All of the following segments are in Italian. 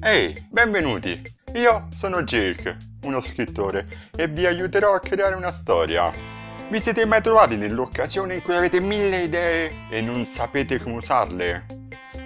Ehi, benvenuti! Io sono Jake, uno scrittore, e vi aiuterò a creare una storia. Vi siete mai trovati nell'occasione in cui avete mille idee e non sapete come usarle?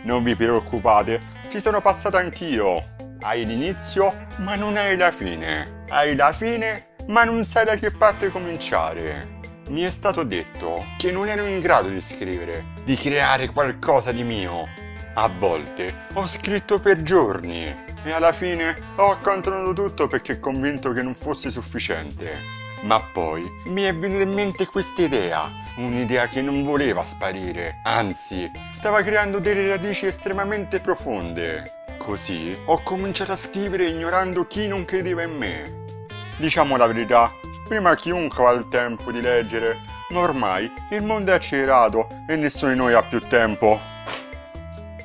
Non vi preoccupate, ci sono passato anch'io. Hai l'inizio, ma non hai la fine. Hai la fine, ma non sai da che parte cominciare. Mi è stato detto che non ero in grado di scrivere, di creare qualcosa di mio. A volte ho scritto per giorni e alla fine ho accantonato tutto perché convinto che non fosse sufficiente. Ma poi mi è venuta in mente questa idea, un'idea che non voleva sparire, anzi, stava creando delle radici estremamente profonde. Così ho cominciato a scrivere ignorando chi non credeva in me. Diciamo la verità, prima chiunque ha il tempo di leggere, ma ormai il mondo è accelerato e nessuno di noi ha più tempo.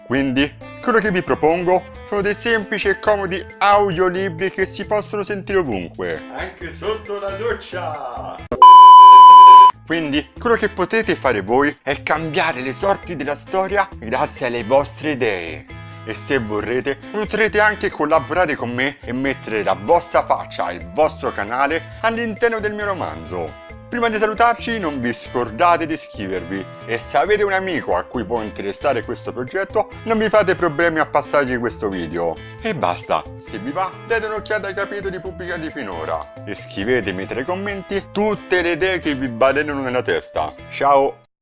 Quindi, quello che vi propongo sono dei semplici e comodi audiolibri che si possono sentire ovunque. Anche sotto la doccia! Quindi, quello che potete fare voi è cambiare le sorti della storia grazie alle vostre idee. E se vorrete, potrete anche collaborare con me e mettere la vostra faccia e il vostro canale all'interno del mio romanzo. Prima di salutarci non vi scordate di iscrivervi e se avete un amico a cui può interessare questo progetto non vi fate problemi a passargli questo video. E basta, se vi va date un'occhiata ai capitoli pubblicati finora e scrivetemi tra i commenti tutte le idee che vi balenano nella testa. Ciao!